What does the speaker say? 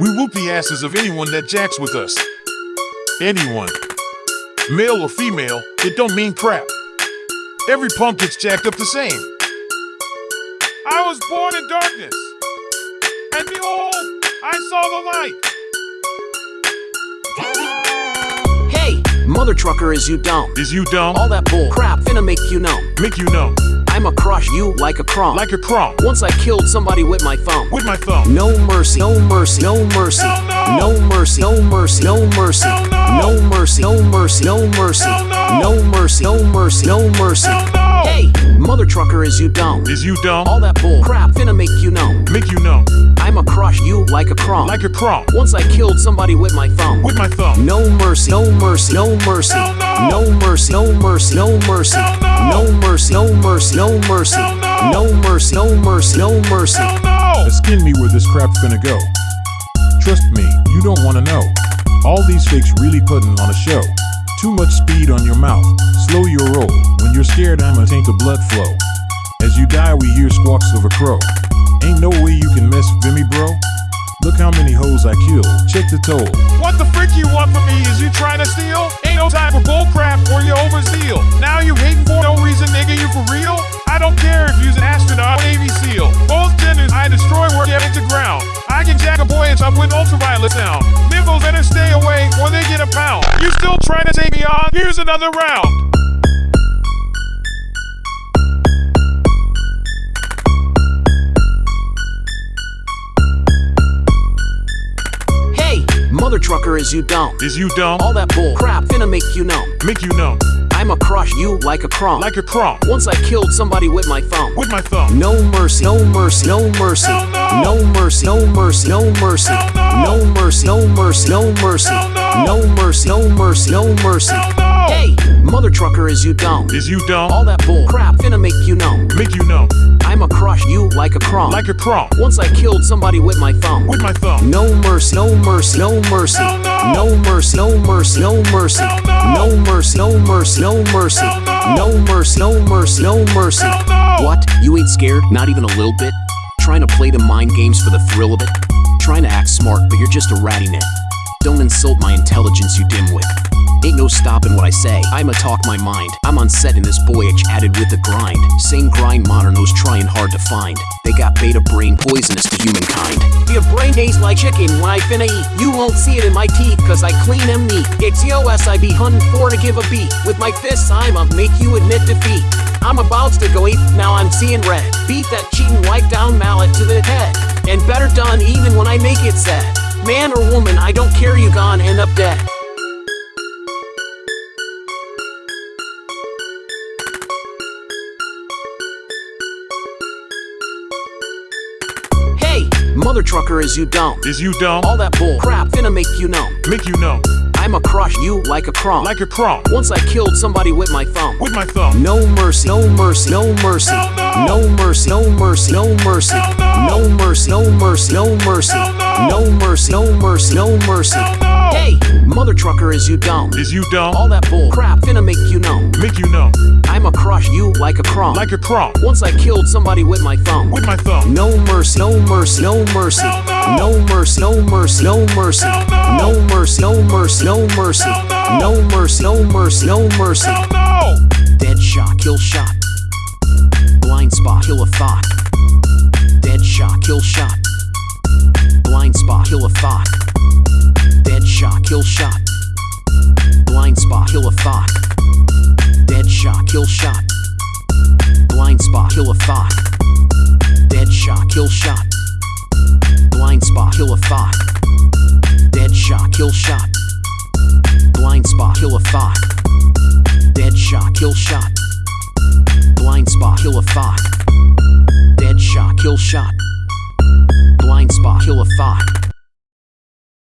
We whoop the asses of anyone that jacks with us. Anyone. Male or female, it don't mean crap. Every punk gets jacked up the same. I was born in darkness, and behold, I saw the light. Hey, mother trucker, is you dumb? Is you dumb? All that bull crap finna make you numb. Make you know. I'ma crush you like a crumb. Like a crumb. Once I killed somebody with my thumb. With my thumb. No mercy, no mercy, no mercy. No. No mercy, no mercy, no mercy. No. No mercy, no mercy, no mercy. No. Mercy, no mercy, no mercy. Hey, mother trucker, is you dumb? Is you dumb? All that bull crap finna make you numb. Make you know. I'ma crush you like a crumb. Like a crumb. Once I killed somebody with my thumb. With my thumb. No mercy, no mercy, no mercy. Hell no. No mercy, no mercy, no mercy. Hell no. No mercy, no mercy, no mercy. Hell no. No mercy, no mercy, no mercy. Hell no. Skin me where this crap's finna go. Trust me, you don't wanna know. All these fakes really putting on a show. Too much speed on your mouth, slow your roll. When you're scared, I'ma taint the blood flow. As you die, we hear squawks of a crow. Ain't no way you can mess with me, bro. Look how many hoes I killed. Check the toll. What the frick you want from me? Is you trying to steal? Ain't no time for bullcrap or you overzeal. Now you hating for no reason, nigga, you for real? I don't care if you's an astronaut or Navy SEAL. Both genders I destroy where get into ground. I can jack a boy and up with ultraviolet sound. Nibbles better stay away or they get a pound. You still trying to take me on? Here's another round. Trucker, is you dumb? Is you dumb? All that bull crap finna make you numb. Make you know. I'ma crush you like a crumb. Like a crumb. Once I killed somebody with my thumb. With my thumb. No mercy, no mercy, no mercy. No. No mercy, no mercy, no mercy. No. Mercy, no mercy, no mercy. No. Mercy, no mercy, no mercy. Hey, mother trucker, is you dumb? Is you dumb? All that bull crap finna make you numb. Make you know. I'ma crush you like a crumb. Like a crumb. Once I killed somebody with my thumb. With my thumb. No mercy, no mercy, no mercy. No. No mercy, no mercy, no mercy. No. Mercy, no mercy, no mercy. No. Mercy, no mercy, no mercy. What? You ain't scared? Not even a little bit? Trying to play the mind games for the thrill of it? Trying to act smart, but you're just a ratty net. Don't insult my intelligence, you dimwit. Ain't no stopping what I say. I'ma talk my mind. I'm on set in this voyage added with the grind. Same grind modernos trying hard to find. They got beta brain poisonous to humankind. Your brain tastes like chicken when I finna eat. You won't see it in my teeth, cause I clean them neat. It's EOS I be hunting for to give a beat. With my fists, I'ma make you admit defeat. I'm about to go eat, now I'm seeing red. Beat that cheating wipe down mallet to the head. And better done even when I make it sad. Man or woman, I don't care, you gone end up dead. Mother trucker, is you dumb? Is you dumb? All that bull crap finna make you numb. Make you know. I'ma crush you like a crumb. Like a crumb. Once I killed somebody with my thumb. With my thumb. No mercy, no mercy, no mercy. No. Mercy, no mercy, no mercy. No. Mercy, no mercy, no mercy. No. Mercy, no mercy, no mercy. No. Hey, mother trucker, is you dumb? Is you dumb? All that bull crap finna make you numb. Make you know. I'ma crush you like a crumb. Like a crumb. Once I killed somebody with my thumb. With my thumb. No mercy, no mercy, no mercy. No. Mercy, no mercy, no mercy. No. Mercy, no mercy, no mercy. No. No mercy, no mercy, no mercy. Dead shot, kill shot. Blind spot, kill a thought. Dead shot, kill shot. Blind spot, kill a thought. Shot, kill shot. Blind spot, kill a thought. Dead shot, kill shot. Blind spot, kill a thought. Dead shot, kill shot. Blind spot, kill a thought. Dead shot, kill shot. Blind spot, kill a thought. Dead shot, kill shot. Blind spot, kill a thought. Dead shot, kill shot. Blind spot, kill a thought.